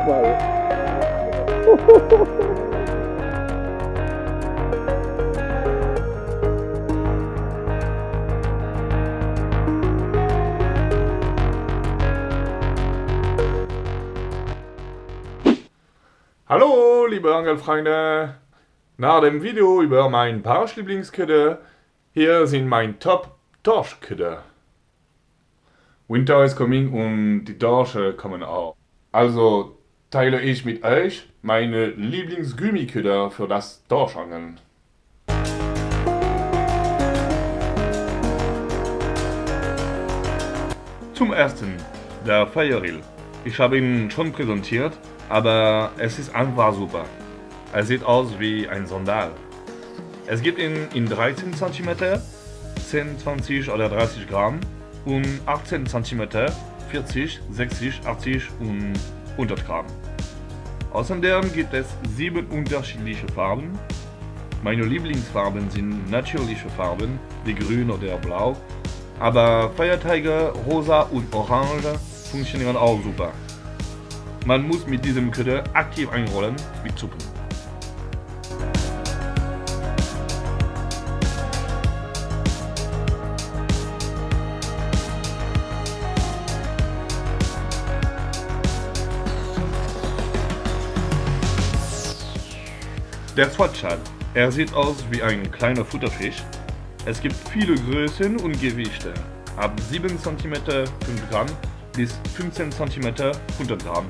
Hallo liebe Angelfreunde! Nach dem Video über mein Barschlieblingsköder, hier sind mein Top Dorschköder. Winter is coming und die Dorsche kommen auch. Also teile ich mit euch meine Lieblingsgummiköder für das Dorschangeln. Zum ersten, der Firerill. Ich habe ihn schon präsentiert aber es ist einfach super. Er sieht aus wie ein Sandal. Es gibt ihn in 13 cm, 10, 20 oder 30 Gramm und 18 cm, 40, 60, 80 und 100 Gramm. Außerdem gibt es sieben unterschiedliche Farben. Meine Lieblingsfarben sind natürliche Farben, wie grün oder blau, aber Feiertage, rosa und orange funktionieren auch super. Man muss mit diesem Köder aktiv einrollen wie Zuppen. Der Swatschal. Er sieht aus wie ein kleiner Futterfisch. Es gibt viele Größen und Gewichte. Ab 7 cm 5 Gramm bis 15 cm 100 Gramm.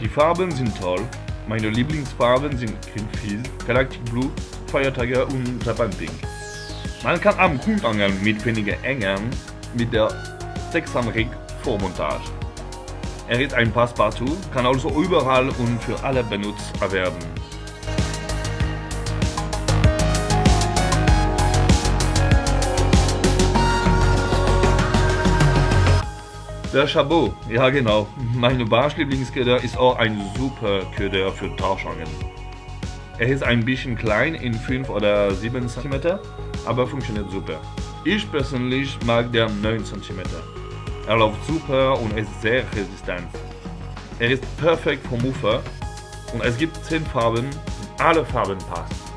Die Farben sind toll. Meine Lieblingsfarben sind Greenfield, Galactic Blue, Fire Tiger und Japan Pink. Man kann am Grund angeln mit weniger Engern mit der 6 Rig Vormontage. Er ist ein Passepartout, kann also überall und für alle benutzt werden. Der Chabot, ja genau. Meine Barschlieblingsköder ist auch ein super Köder für Tauschangeln. Er ist ein bisschen klein in 5 oder 7 cm, aber funktioniert super. Ich persönlich mag der 9 cm. Er läuft super und ist sehr resistent. Er ist perfekt vom Ufer und es gibt 10 Farben und alle Farben passen.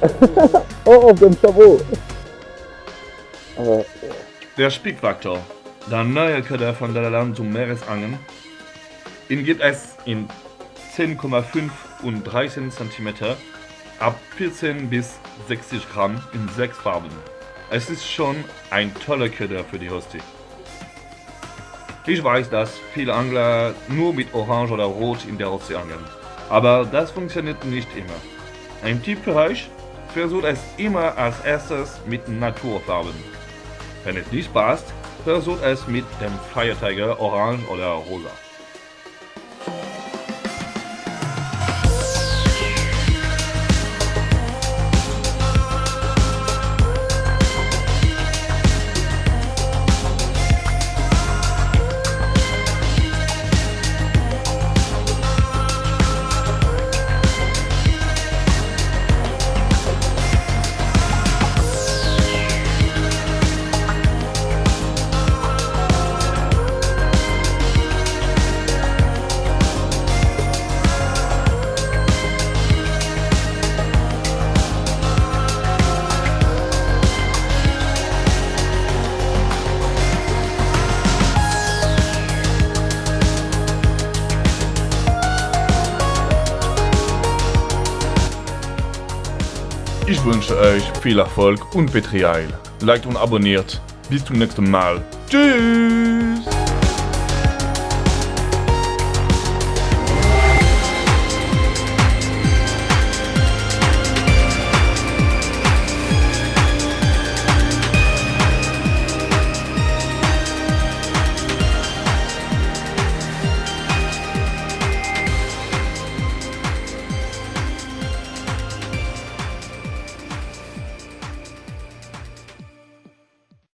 oh, auf dem Chabot. Aber, der Spickfaktor, der neue Köder von Land zum Meeresangeln. Ihn gibt es in 10,5 und 13 cm ab 14 bis 60 Gramm in 6 Farben. Es ist schon ein toller Köder für die Hostie. Ich weiß, dass viele Angler nur mit Orange oder Rot in der Ostsee angeln, aber das funktioniert nicht immer. Ein Tipp für euch, versucht es immer als erstes mit Naturfarben. Wenn es nicht passt, versucht es mit dem Fire Tiger Orange oder Rosa. Ich wünsche euch viel Erfolg und Petrial. Liked und abonniert. Bis zum nächsten Mal. Tschüss!